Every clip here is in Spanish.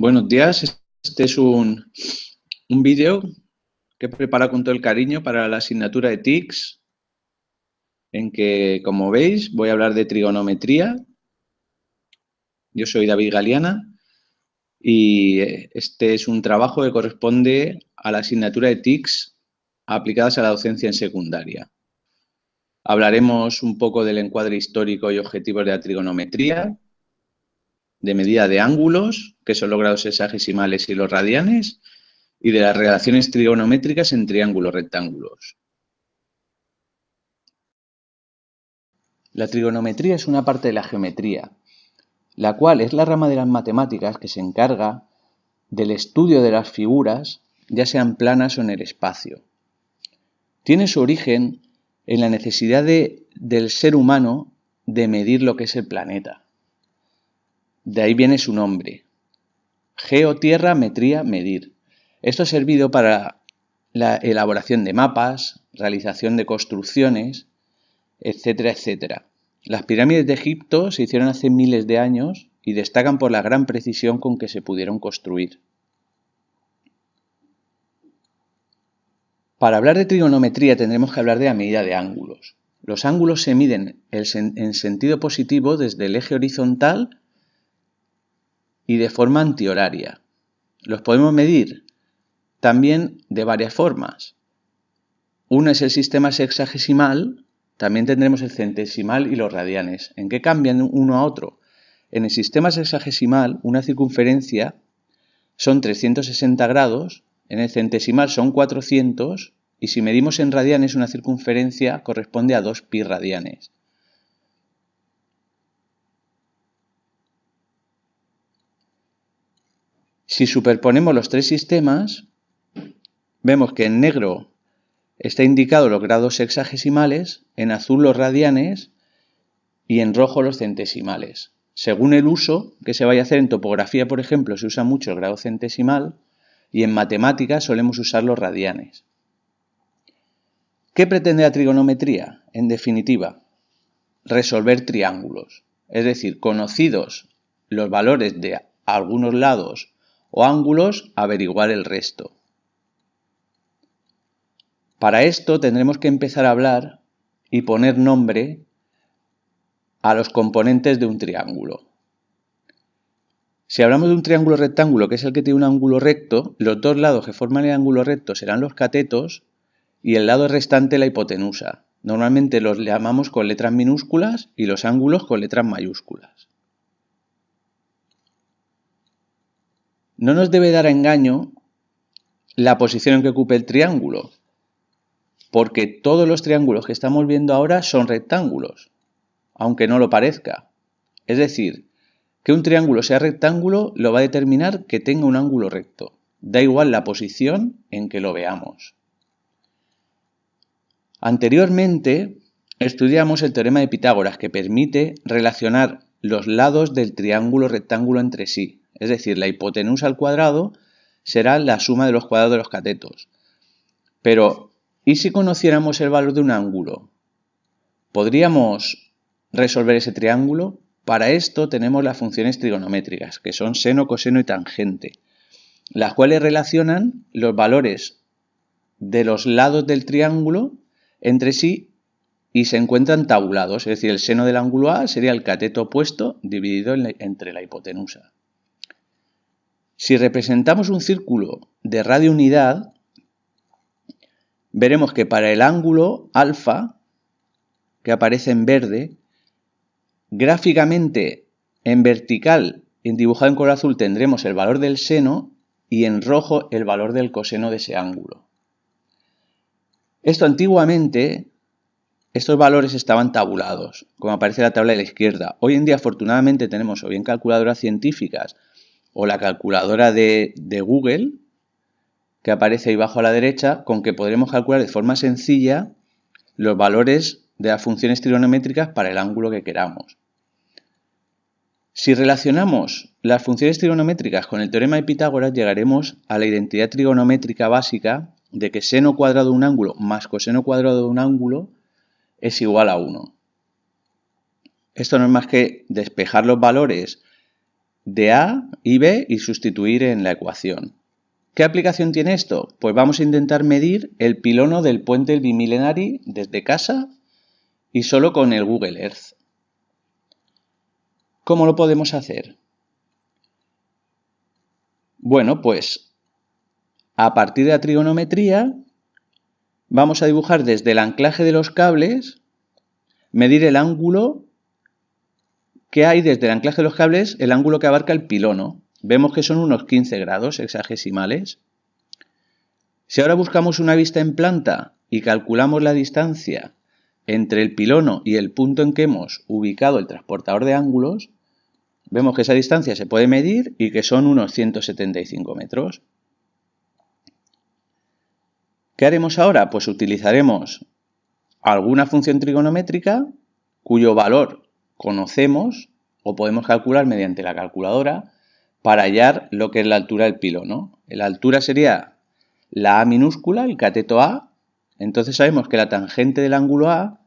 Buenos días, este es un, un vídeo que he preparado con todo el cariño para la asignatura de TICS, en que, como veis, voy a hablar de trigonometría. Yo soy David Galeana y este es un trabajo que corresponde a la asignatura de TICS aplicadas a la docencia en secundaria. Hablaremos un poco del encuadre histórico y objetivos de la trigonometría, de medida de ángulos, que son los grados hexagesimales y los radianes, y de las relaciones trigonométricas en triángulos rectángulos. La trigonometría es una parte de la geometría, la cual es la rama de las matemáticas que se encarga del estudio de las figuras, ya sean planas o en el espacio. Tiene su origen en la necesidad del ser humano de medir lo que es el planeta. De ahí viene su nombre. Geo, tierra, metría, medir. Esto ha servido para la elaboración de mapas, realización de construcciones, etcétera, etcétera. Las pirámides de Egipto se hicieron hace miles de años y destacan por la gran precisión con que se pudieron construir. Para hablar de trigonometría tendremos que hablar de la medida de ángulos. Los ángulos se miden en sentido positivo desde el eje horizontal y de forma antihoraria. Los podemos medir también de varias formas. Uno es el sistema sexagesimal, también tendremos el centesimal y los radianes. ¿En qué cambian uno a otro? En el sistema sexagesimal, una circunferencia son 360 grados, en el centesimal son 400 y si medimos en radianes una circunferencia corresponde a 2 pi radianes. Si superponemos los tres sistemas, vemos que en negro está indicado los grados sexagesimales, en azul los radianes y en rojo los centesimales. Según el uso que se vaya a hacer en topografía, por ejemplo, se usa mucho el grado centesimal y en matemáticas solemos usar los radianes. ¿Qué pretende la trigonometría? En definitiva, resolver triángulos. Es decir, conocidos los valores de algunos lados o ángulos, averiguar el resto. Para esto tendremos que empezar a hablar y poner nombre a los componentes de un triángulo. Si hablamos de un triángulo rectángulo, que es el que tiene un ángulo recto, los dos lados que forman el ángulo recto serán los catetos y el lado restante la hipotenusa. Normalmente los llamamos con letras minúsculas y los ángulos con letras mayúsculas. No nos debe dar engaño la posición en que ocupe el triángulo, porque todos los triángulos que estamos viendo ahora son rectángulos, aunque no lo parezca. Es decir, que un triángulo sea rectángulo lo va a determinar que tenga un ángulo recto. Da igual la posición en que lo veamos. Anteriormente estudiamos el teorema de Pitágoras que permite relacionar los lados del triángulo rectángulo entre sí. Es decir, la hipotenusa al cuadrado será la suma de los cuadrados de los catetos. Pero, ¿y si conociéramos el valor de un ángulo? ¿Podríamos resolver ese triángulo? Para esto tenemos las funciones trigonométricas, que son seno, coseno y tangente, las cuales relacionan los valores de los lados del triángulo entre sí y se encuentran tabulados, es decir, el seno del ángulo A sería el cateto opuesto dividido entre la hipotenusa. Si representamos un círculo de radio unidad, veremos que para el ángulo alfa, que aparece en verde, gráficamente en vertical, en dibujado en color azul, tendremos el valor del seno y en rojo el valor del coseno de ese ángulo. Esto antiguamente, estos valores estaban tabulados, como aparece en la tabla de la izquierda. Hoy en día, afortunadamente, tenemos o bien calculadoras científicas o la calculadora de, Google, que aparece ahí abajo a la derecha, con que podremos calcular de forma sencilla los valores de las funciones trigonométricas para el ángulo que queramos. Si relacionamos las funciones trigonométricas con el teorema de Pitágoras, llegaremos a la identidad trigonométrica básica de que seno cuadrado de un ángulo más coseno cuadrado de un ángulo es igual a 1. Esto no es más que despejar los valores de A y B y sustituir en la ecuación. ¿Qué aplicación tiene esto? Pues vamos a intentar medir el pilono del puente del Bimilenari desde casa y solo con el Google Earth. ¿Cómo lo podemos hacer? Bueno, pues a partir de la trigonometría vamos a dibujar desde el anclaje de los cables, medir el ángulo que hay desde el anclaje de los cables, el ángulo que abarca el pilono. Vemos que son unos 15 grados hexagesimales. Si ahora buscamos una vista en planta y calculamos la distancia entre el pilono y el punto en que hemos ubicado el transportador de ángulos, vemos que esa distancia se puede medir y que son unos 175 metros. ¿Qué haremos ahora? Pues utilizaremos alguna función trigonométrica cuyo valor conocemos o podemos calcular mediante la calculadora para hallar lo que es la altura del pilono. La altura sería la A minúscula, el cateto A. Entonces sabemos que la tangente del ángulo A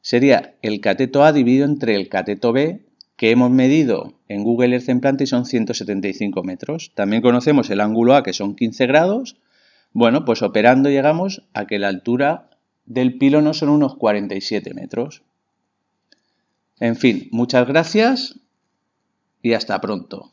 sería el cateto A dividido entre el cateto B que hemos medido en Google Earth en planta y son 175 metros. También conocemos el ángulo A que son 15 grados. Bueno, pues operando llegamos a que la altura del pilono son unos 47 metros. En fin, muchas gracias y hasta pronto.